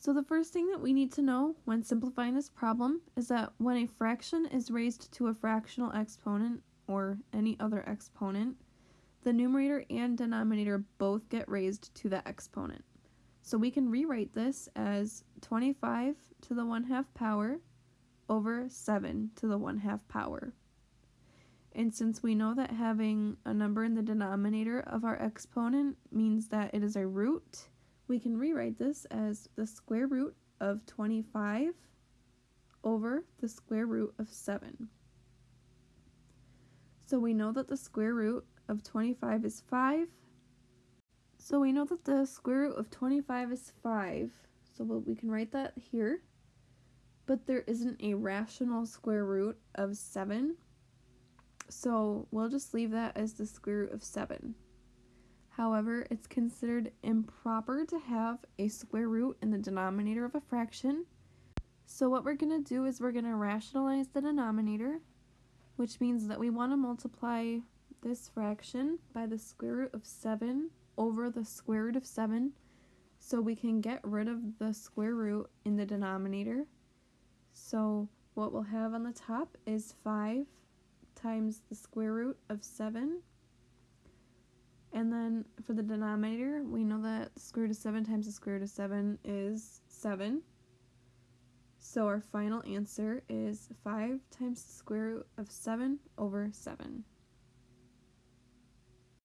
So the first thing that we need to know when simplifying this problem is that when a fraction is raised to a fractional exponent or any other exponent, the numerator and denominator both get raised to the exponent. So we can rewrite this as 25 to the 1 half power over 7 to the 1 half power. And since we know that having a number in the denominator of our exponent means that it is a root, we can rewrite this as the square root of 25 over the square root of 7. So we know that the square root of 25 is 5. So we know that the square root of 25 is 5. So we can write that here. But there isn't a rational square root of 7. So we'll just leave that as the square root of 7. However, it's considered improper to have a square root in the denominator of a fraction. So what we're going to do is we're going to rationalize the denominator, which means that we want to multiply this fraction by the square root of 7 over the square root of 7 so we can get rid of the square root in the denominator. So what we'll have on the top is 5 times the square root of 7 and then for the denominator, we know that the square root of 7 times the square root of 7 is 7. So our final answer is 5 times the square root of 7 over 7.